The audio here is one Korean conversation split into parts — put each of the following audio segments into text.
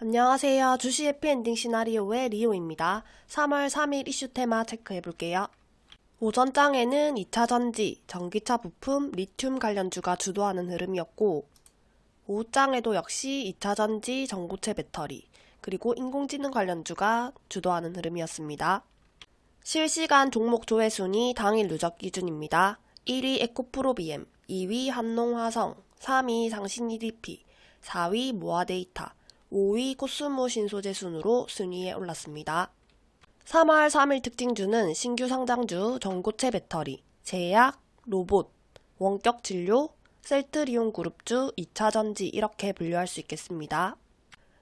안녕하세요. 주식 해피엔딩 시나리오의 리오입니다. 3월 3일 이슈 테마 체크해볼게요. 오전 장에는 2차 전지, 전기차 부품, 리튬 관련주가 주도하는 흐름이었고 오후 장에도 역시 2차 전지, 전고체 배터리, 그리고 인공지능 관련주가 주도하는 흐름이었습니다. 실시간 종목 조회 순위 당일 누적 기준입니다. 1위 에코프로비엠, 2위 한농화성, 3위 상신 EDP, 4위 모아데이터, 5위 코스모 신소재 순으로 순위에 올랐습니다. 3월 3일 특징주는 신규 상장주, 전고체 배터리, 제약, 로봇, 원격 진료, 셀트리온 그룹주, 2차 전지 이렇게 분류할 수 있겠습니다.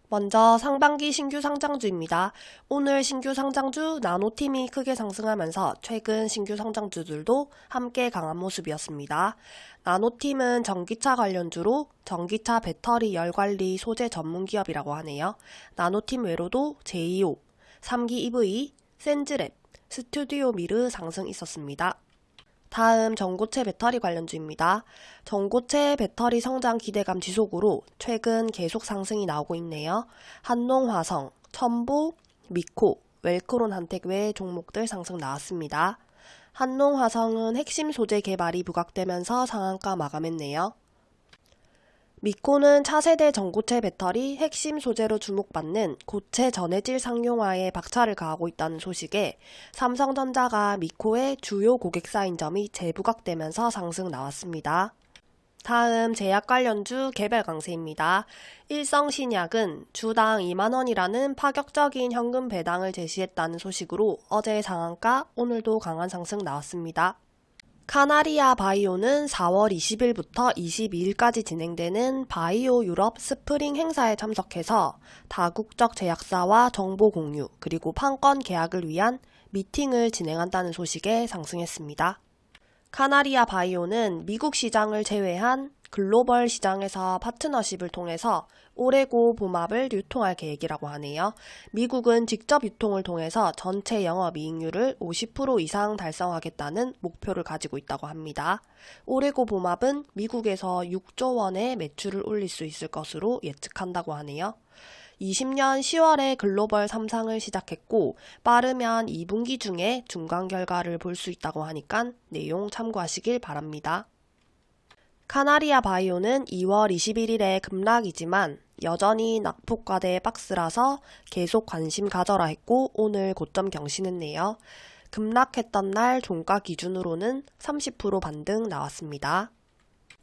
먼저 상반기 신규 상장주입니다. 오늘 신규 상장주 나노팀이 크게 상승하면서 최근 신규 상장주들도 함께 강한 모습이었습니다. 나노팀은 전기차 관련주로 전기차 배터리 열관리 소재 전문기업이라고 하네요. 나노팀 외로도 제이오, 3기 EV, 센즈랩, 스튜디오 미르 상승 있었습니다. 다음 전고체 배터리 관련주입니다. 전고체 배터리 성장 기대감 지속으로 최근 계속 상승이 나오고 있네요. 한농화성, 첨보, 미코, 웰크론 한텍 외 종목들 상승 나왔습니다. 한농화성은 핵심 소재 개발이 부각되면서 상한가 마감했네요. 미코는 차세대 전고체 배터리 핵심 소재로 주목받는 고체 전해질 상용화에 박차를 가하고 있다는 소식에 삼성전자가 미코의 주요 고객사인 점이 재부각되면서 상승 나왔습니다. 다음 제약 관련주 개별 강세입니다. 일성신약은 주당 2만원이라는 파격적인 현금 배당을 제시했다는 소식으로 어제 상한가, 오늘도 강한 상승 나왔습니다. 카나리아 바이오는 4월 20일부터 22일까지 진행되는 바이오 유럽 스프링 행사에 참석해서 다국적 제약사와 정보 공유 그리고 판권 계약을 위한 미팅을 진행한다는 소식에 상승했습니다. 카나리아 바이오는 미국 시장을 제외한 글로벌 시장에서 파트너십을 통해서 오레고보맙을 유통할 계획이라고 하네요. 미국은 직접 유통을 통해서 전체 영업이익률을 50% 이상 달성하겠다는 목표를 가지고 있다고 합니다. 올해고 봄합은 미국에서 6조 원의 매출을 올릴 수 있을 것으로 예측한다고 하네요. 20년 10월에 글로벌 3상을 시작했고 빠르면 2분기 중에 중간 결과를 볼 수 있다고 하니까 내용 참고하시길 바랍니다. 카나리아 바이오는 2월 21일에 급락이지만 여전히 낙폭과대 박스라서 계속 관심 가져라 했고 오늘 고점 경신했네요. 급락했던 날 종가 기준으로는 30% 반등 나왔습니다.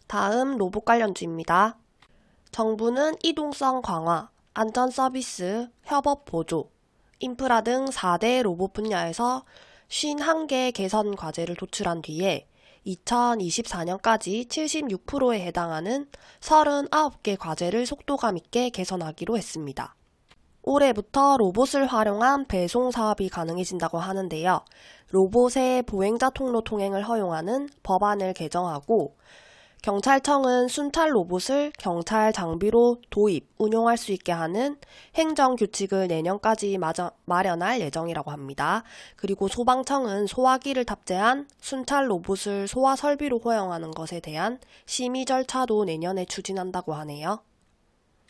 다음 로봇 관련주입니다. 정부는 이동성 강화, 안전 서비스, 협업 보조, 인프라 등 4대 로봇 분야에서 51개 개선 과제를 도출한 뒤에 2024년까지 76%에 해당하는 39개 과제를 속도감 있게 개선하기로 했습니다. 올해부터 로봇을 활용한 배송 사업이 가능해진다고 하는데요. 로봇의 보행자 통로 통행을 허용하는 법안을 개정하고 경찰청은 순찰 로봇을 경찰 장비로 도입, 운용할 수 있게 하는 행정 규칙을 내년까지 마련할 예정이라고 합니다. 그리고 소방청은 소화기를 탑재한 순찰 로봇을 소화 설비로 허용하는 것에 대한 심의 절차도 내년에 추진한다고 하네요.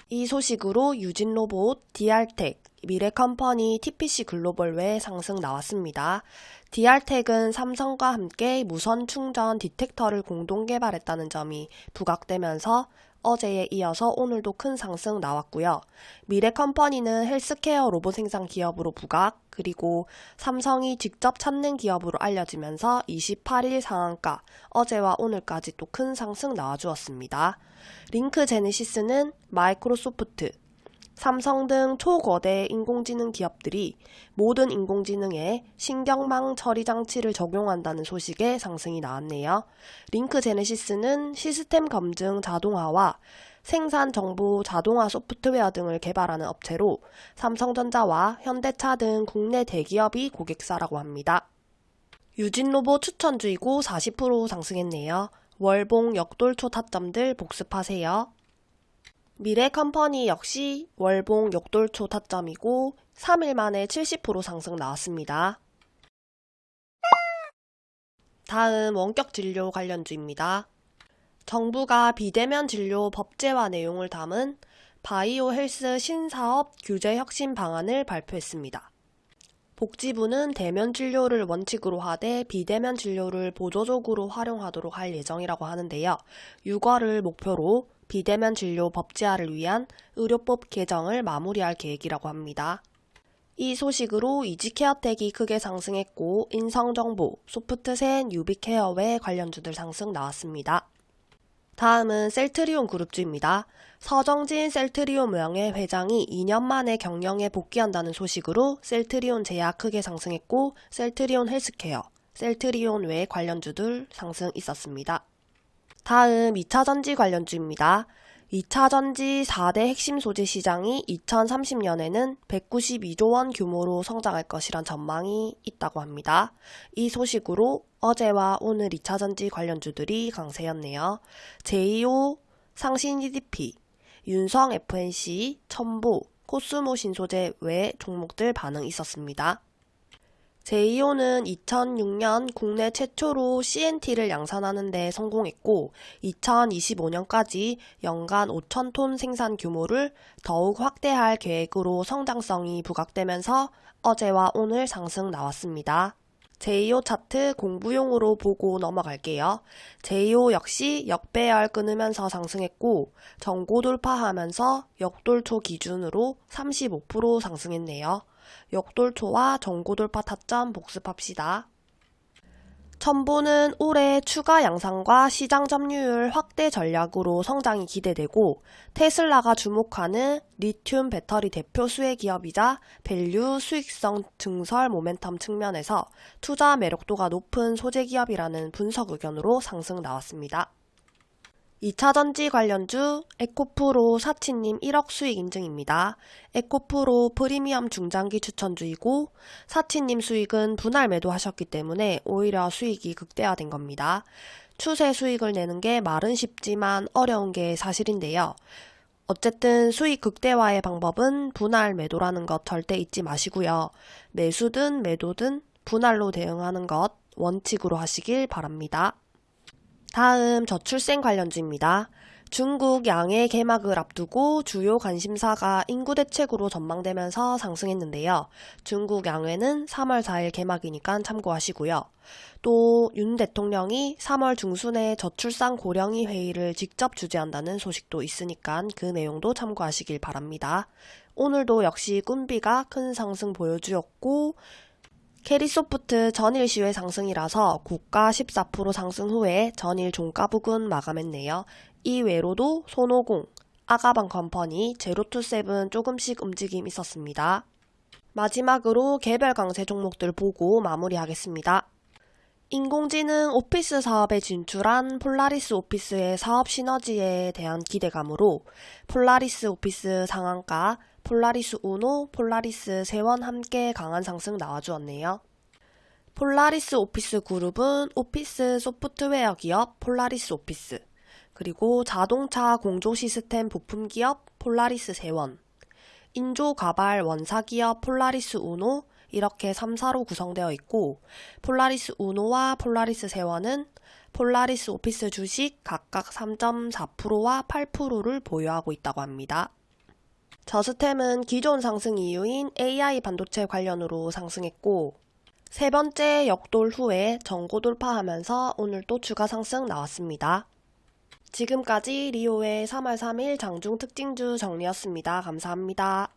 이 소식으로 유진 로봇, DR텍, 미래컴퍼니 TPC 글로벌 외 상승 나왔습니다. DR텍은 삼성과 함께 무선 충전 디텍터를 공동 개발했다는 점이 부각되면서 어제에 이어서 오늘도 큰 상승 나왔고요. 미래컴퍼니는 헬스케어 로봇 생산 기업으로 부각, 그리고 삼성이 직접 찾는 기업으로 알려지면서 28일 상한가, 어제와 오늘까지 또 큰 상승 나와주었습니다. 링크 제네시스는 마이크로소프트, 삼성 등 초거대 인공지능 기업들이 모든 인공지능에 신경망 처리 장치를 적용한다는 소식에 상승이 나왔네요. 링크 제네시스는 시스템 검증 자동화와 생산 정보 자동화 소프트웨어 등을 개발하는 업체로 삼성전자와 현대차 등 국내 대기업이 고객사라고 합니다. 유진 로봇 추천주이고 40% 상승했네요. 월봉 역돌초 타점들 복습하세요. 미래 컴퍼니 역시 월봉 역돌초 타점이고 3일 만에 70% 상승 나왔습니다. 다음 원격 진료 관련주입니다. 정부가 비대면 진료 법제화 내용을 담은 바이오 헬스 신사업 규제 혁신 방안을 발표했습니다. 복지부는 대면 진료를 원칙으로 하되 비대면 진료를 보조적으로 활용하도록 할 예정이라고 하는데요. 6월을 목표로 비대면 진료 법제화를 위한 의료법 개정을 마무리할 계획이라고 합니다. 이 소식으로 이지케어텍이 크게 상승했고 인성정보, 소프트센, 유비케어 외 관련주들 상승 나왔습니다. 다음은 셀트리온 그룹주입니다. 서정진 셀트리온 명예 회장이 2년 만에 경영에 복귀한다는 소식으로 셀트리온 제약 크게 상승했고 셀트리온 헬스케어, 셀트리온 외 관련주들 상승 있었습니다. 다음 2차 전지 관련주입니다. 2차 전지 4대 핵심 소재 시장이 2030년에는 192조 원 규모로 성장할 것이란 전망이 있다고 합니다. 이 소식으로 어제와 오늘 2차 전지 관련주들이 강세였네요. 제2호 상신 EDP, 윤성 FNC, 첨보, 코스모 신소재 외 종목들 반응 있었습니다. 제2호는 2006년 국내 최초로 CNT를 양산하는 데 성공했고 2025년까지 연간 5천톤 생산 규모를 더욱 확대할 계획으로 성장성이 부각되면서 어제와 오늘 상승 나왔습니다. 제2호 차트 공부용으로 보고 넘어갈게요. 제2호 역시 역배열 끊으면서 상승했고 전고 돌파하면서 역돌초 기준으로 35% 상승했네요. 역돌초와 전고돌파 타점 복습합시다. 천보는 올해 추가 양산과 시장 점유율 확대 전략으로 성장이 기대되고 테슬라가 주목하는 리튬 배터리 대표 수혜 기업이자 value 수익성 증설 모멘텀 측면에서 투자 매력도가 높은 소재 기업이라는 분석 의견으로 상승 나왔습니다. 2차 전지 관련주 에코프로 사치님 1억 수익 인증입니다. 에코프로 프리미엄 중장기 추천주이고 사치님 수익은 분할 매도하셨기 때문에 오히려 수익이 극대화된 겁니다. 추세 수익을 내는 게 말은 쉽지만 어려운 게 사실인데요. 어쨌든 수익 극대화의 방법은 분할 매도라는 것 절대 잊지 마시고요. 매수든 매도든 분할로 대응하는 것 원칙으로 하시길 바랍니다. 다음 저출생 관련주입니다. 중국 양의 개막을 앞두고 주요 관심사가 인구 대책으로 전망되면서 상승했는데요. 중국 양회는 3월 4일 개막이니까 참고하시고요. 또 윤 대통령이 3월 중순에 저출산 고령의 회의를 직접 주재한다는 소식도 있으니까 그 내용도 참고하시길 바랍니다. 오늘도 역시 꾼비가 큰 상승 보여주었고 캐리소프트 전일 시외 상승이라서 고가 14% 상승 후에 전일 종가 부근 마감했네요. 이 외에도 손오공, 아가방 컴퍼니, 제로투세븐 조금씩 움직임 있었습니다. 마지막으로 개별 강세 종목들 보고 마무리하겠습니다. 인공지능 오피스 사업에 진출한 폴라리스 오피스의 사업 시너지에 대한 기대감으로 폴라리스 오피스 상한가 폴라리스 우노, 폴라리스 세원 함께 강한 상승 나와주었네요. 폴라리스 오피스 그룹은 오피스 소프트웨어 기업 폴라리스 오피스, 그리고 자동차 공조 시스템 부품 기업 폴라리스 세원, 인조 가발 원사 기업 폴라리스 우노 이렇게 3사로 구성되어 있고 폴라리스 우노와 폴라리스 세원은 폴라리스 오피스 주식 각각 3.4%와 8%를 보유하고 있다고 합니다. 저스템은 기존 상승 이유인 AI 반도체 관련으로 상승했고 세 번째 역돌 후에 전고 돌파하면서 오늘 또 추가 상승 나왔습니다. 지금까지 리오의 3월 3일 장중 특징주 정리였습니다. 감사합니다.